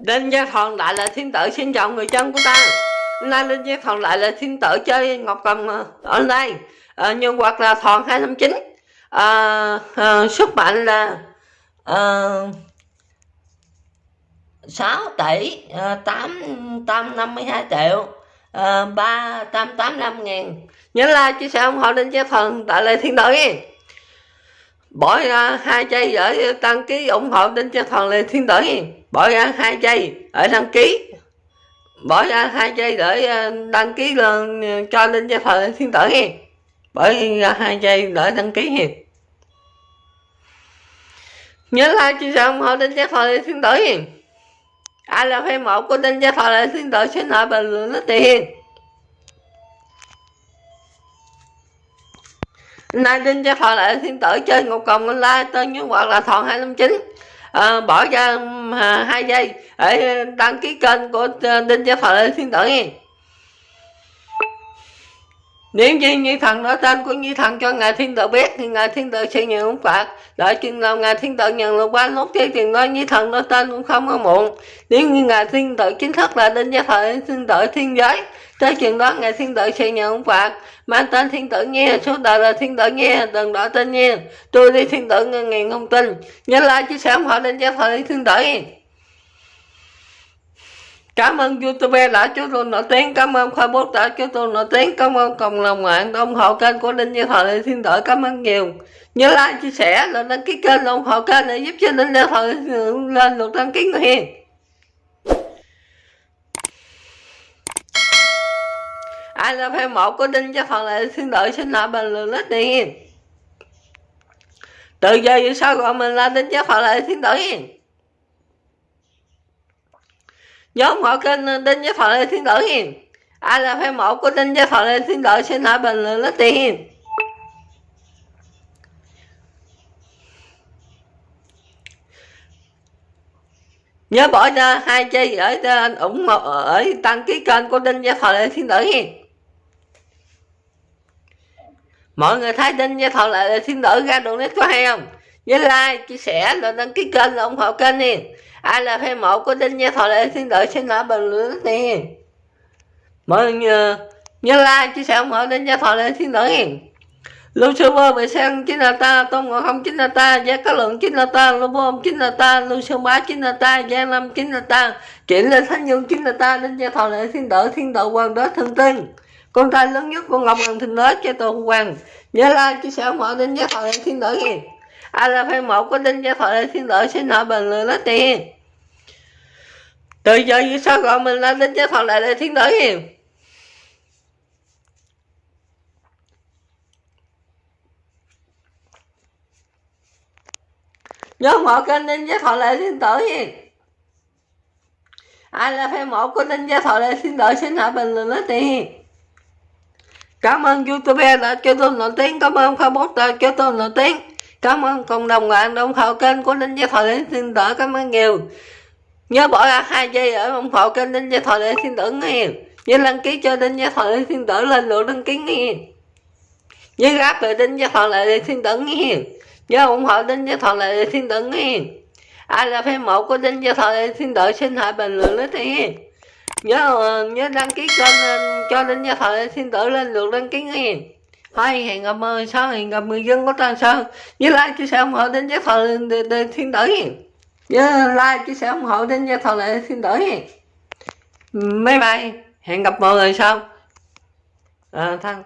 Đinh Gia Thòn lại là thiên tử xin chào người chân của ta. Hôm nay Đinh Gia Thòn lại là thiên tử chơi Ngọc Cầm ờ, online. Ờ, à, Nhân hoặc là Thòn 259 à, à, Sức mạnh là ờ, à, 6 tỷ à, 852 triệu à, 385 ngàn Nhớ like chia sẻ ủng hộ Đinh Gia Thòn tại là thiên tử bỏ ra hai giây để đăng ký ủng hộ đến cho thằng Lê thiên tử. Bỏ ra hai giây ở đăng ký. Bỏ ra hai giây để ờ, đăng ký lên ờ, cho linh thằng thờ thiên tử. Bỏ ra hai giây để đăng ký. Nhớ like, chia sẻ, ủng hộ đến cho thằng Lê thiên tử. Ai là fan một của đinh thằng Lê thiên tử, xin hỏi bình luận nó tiền. Nay đinh gia thọ lại thiên tử chơi một còng online tên như hoặc là thọ 259 à, ờ, bỏ ra à, hai giây để đăng ký kênh của ờ, đinh gia thọ lại thiên tử nghe nếu như như thần nói tên của như thần cho ngài thiên tử biết, thì ngài thiên tử sẽ nhận ông phạt. Đợi chừng nào ngài thiên tử nhận lục qua nốt thế thì nói như thần nói tên cũng không có muộn. Nếu như ngài thiên tử chính thức là đến gia thời thiên tử thiên giới, tới chừng đó ngài thiên tử sẽ nhận ông phạt. Mang tên thiên tử nghe số đời là thiên tử nghe đừng đổi tên nghe tôi đi thiên tử ngân ngàn thông tin. Nhớ like, chia sẻ họ đến gia thời thiên tử. Cảm ơn YouTube đã cho tôi nổi tiếng, cảm ơn Facebook đã cho tôi nổi tiếng, cảm ơn cộng đồng mạng đã ủng hộ kênh của linh Như Thọ Lê Thiên Đội, cảm ơn nhiều. Nhớ like, chia sẻ, là đăng ký kênh, ủng hộ kênh để giúp cho linh Như Thọ lên được đăng ký người hiền. Ai là fan một của linh Như Thọ Lê Thiên Đội xin lại bình luận lít đi Từ giờ về sau gọi mình là linh Như Thọ Lê Thiên Đội hiền nhóm họ kênh ờ, đinh với thọ lê thiên tử hiền. Ai là fan mẫu của đinh với thọ lê thiên tử, xin hãy bình luận lấy tiền nhớ bỏ ra hai giây ở trên ủng hộ ờ, ở đăng ký kênh của đinh gia thọ lê thiên tử hiền. Mọi người thấy đinh gia thọ lê thiên tử ra đường nét có hay không? Nhớ like chia sẻ rồi đăng ký kênh ủng hộ kênh đi ai là fan mộ của đinh nha thọ lệ xin đợi xin nói bình luận nè mọi người nhớ, like chia sẻ ủng hộ đinh nha thọ lệ xin đợi Lưu sư bơ bị sang chính là ta, Tôn Ngộ Không chính là ta, Gia Cá Lượng chính là ta, Lưu Bô chính là ta, Lưu Sư Bá chính là ta, Gia Lâm chính là ta, chuyển Lên Thánh nhân chính là ta, Đinh Gia Thọ Lệ Thiên Đỡ Thiên Đậu Hoàng đó thần Tinh. Con trai lớn nhất của Ngọc Hoàng Thịnh Đế cho Tôn Hoàng. Nhớ like chia sẻ ủng hộ Đinh Gia Thọ Lệ Thiên Đỡ nghe. Ai là fan một của Đinh Gia Thọ Lệ Thiên xin hỏi bình luận lấy tiền. Từ giờ như sao gọi mình là Đinh Gia Thoại lại để thiên tử hiền? Nhớ mở kênh tính giá thọ lại thiên tử hiền. Ai là fan một của ninh giá thọ lại thiên tử xin hạ bình luận nói tiền. Cảm ơn youtube đã cho tôi nổi tiếng. Cảm ơn facebook đã cho tôi nổi tiếng cảm ơn cộng đồng bạn đồng hộ kênh của ninh gia thọ để xin tử cảm ơn nhiều. Nhớ bỏ ra hai giây ở ủng hộ kênh Ninh gia thọ để xin tử nghe. Nhớ đăng ký cho Ninh gia thọ để xin tử lên lượt đăng ký nghe. Nhớ gáp về Ninh gia thọ để xin tử nghe. Nhớ ủng hộ Ninh gia thọ để xin tử nghe. Ai là fan mẫu của Ninh gia thọ để xin tử xin hãy bình luận lấy thì nhớ ờ, nhớ đăng ký kênh ờ, cho linh gia thọ lệ thiên tử lên lượt đăng ký nghe thôi hẹn gặp mời sau hẹn gặp người dân của Tân Sơn nhớ like chia sẻ ủng hộ đến gia thọ để thiên tử nhớ like chia sẻ ủng hộ đến giới thọ để thiên tử bye bye hẹn gặp mọi người sau à, ờ, thân